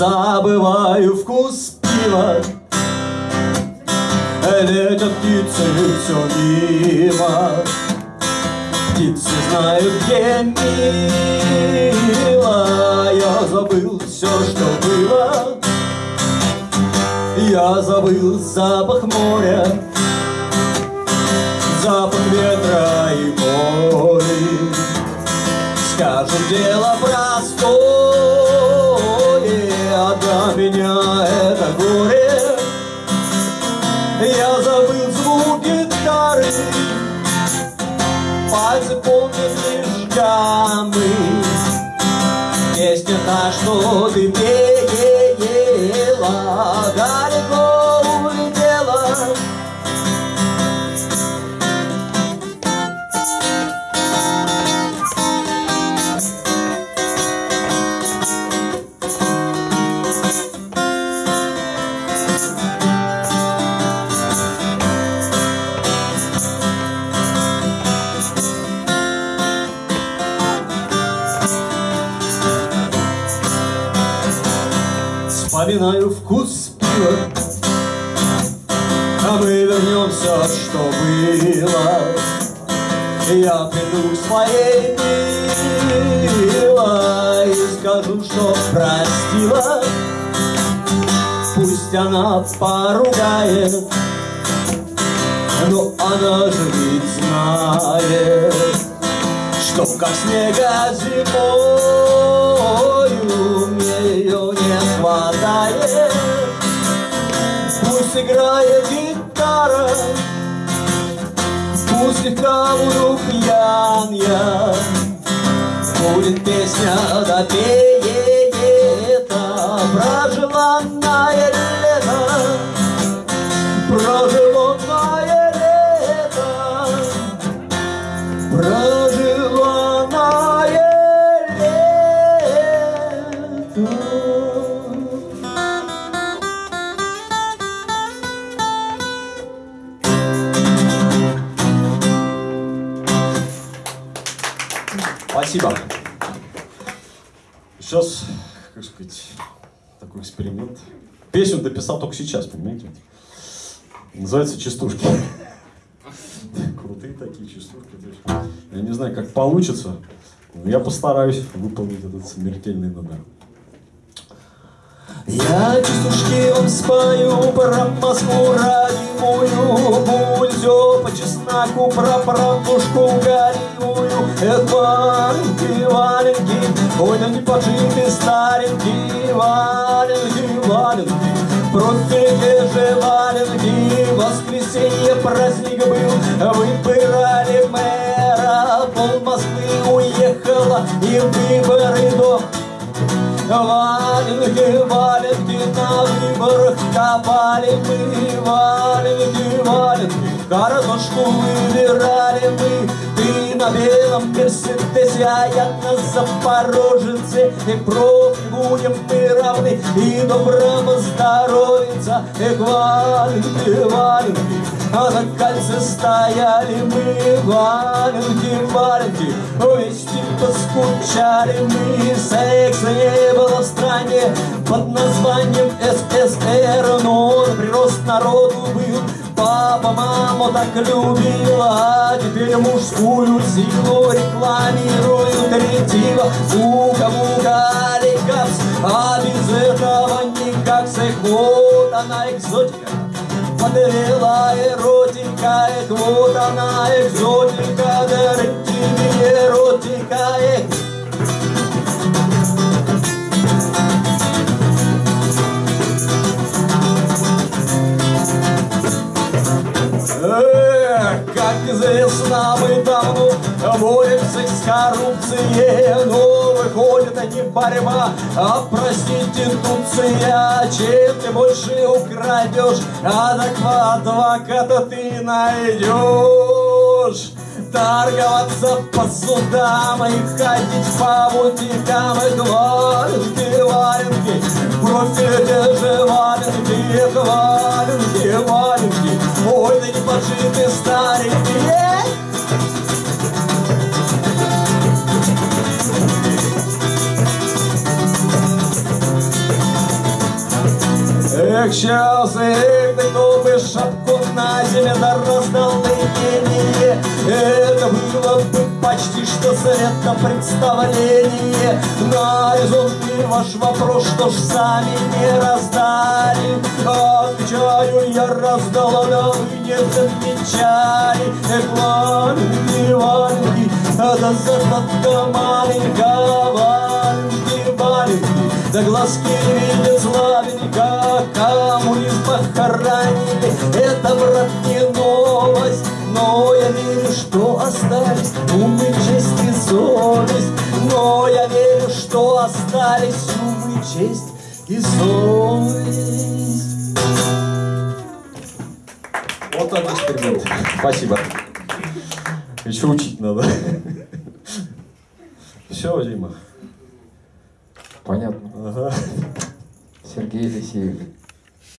забываю вкус пива. Летят птицы все мимо. Птицы знают, где мило. Я забыл все, что было. Я забыл запах моря Запах ветра и боли. Скажут, дело простое А меня это горе. Я забыл звук гитары Пальцы помнят лишь Песня та, что ты пела Далеко Вспоминаю вкус пива. А мы вернемся, что было. Я приду к своей милой. И скажу, что простила. Пусть она поругает. Но она же ведь знает Что как снега зимою хватает Пусть играет гитара Пусть слегка буду пьян я Будет песня допеет Спасибо. Сейчас, как сказать, такой эксперимент. Песню дописал только сейчас, понимаете? Называется «Частушки». Крутые такие частушки. Я не знаю, как получится, но я постараюсь выполнить этот смертельный номер. Я частушки вам спою про Москву родимую, Бульзё по чесноку, про правдушку горевую. Эх, валенки, валенки, ой, не поджиты старенькие валенки, валенки. Профиге же валенки, воскресенье праздник был, выбирали мэра, пол Москвы уехала, и выборы до Валенки, валенки на выборах копали мы, валенки, валенки, картошку выбирали мы. Ты на белом Мерседесе, а я на Запорожце, и профи будем мы равны, и доброго здоровиться, эх, валенки, валенки, а на кольце стояли мы, валенки, валенки, вместе поскучали мы, секса не было в стране под названием СССР, но он прирост народу был. Папа маму так любила, а теперь мужскую силу рекламируют ретива. Мука-мука, аликапс, а без этого никак сэх, вот она экзотика. Подвела эротика, эх, вот она экзотика, дарит тебе эротика, эх. Известно, мы давно боремся с коррупцией, но выходит не борьба, а проституция. Чем ты больше украдешь, адекватного адвоката ты найдешь. Торговаться по судам и ходить по бутикам и валенки, валенки, профили же валенки, валенки, валенки, ой, да не поджиты старенькие. смягчался Эх, ты бы шапку на земле да раздал наименее Это было бы почти что света представление На резонный ваш вопрос, что ж сами не раздали Отвечаю, я вы не замечали Эх, маленький, маленький, да задатка маленькая, маленький, маленький Да глазки видят славненько, коммунизм похоронили Это, брат, не новость но я верю, что остались ум и честь и совесть. Но я верю, что остались ум и честь и совесть. Вот так эксперимент. Спасибо. Еще учить надо. Все, Дима. Понятно. Ага. Сергей Елисеев.